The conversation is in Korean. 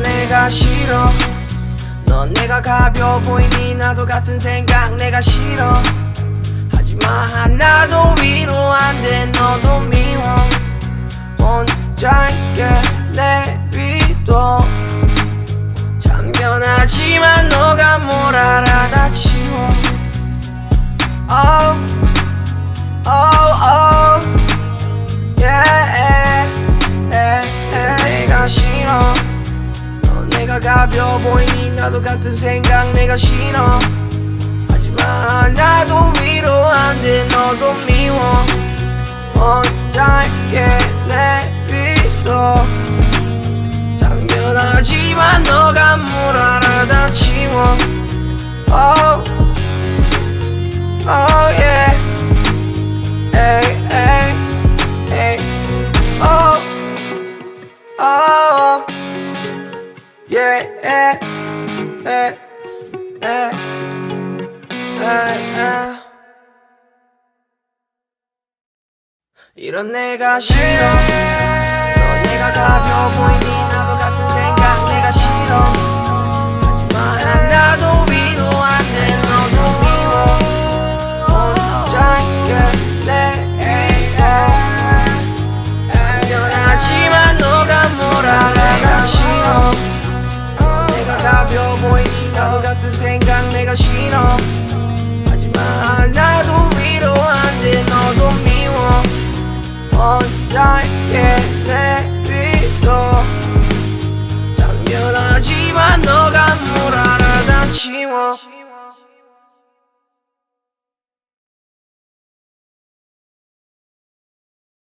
내가 싫어. 넌 내가 가벼워 보이니 나도 같은 생각 내가 싫어. 하지만 하나도 위로 안돼 너도 미 가 가벼워 보이니 나도 같은 생각 내가 싫어. 하지만 나도 위로 안돼 너도 미워. 혼자게 내비둬 당연하지만 너가 뭘 알아 다 치워 이런 내가 싫어. 너 내가 가벼워 보이 같은 생각 내가 싫어. 하지만 나도 위로 안돼 너도 미워. 혼자게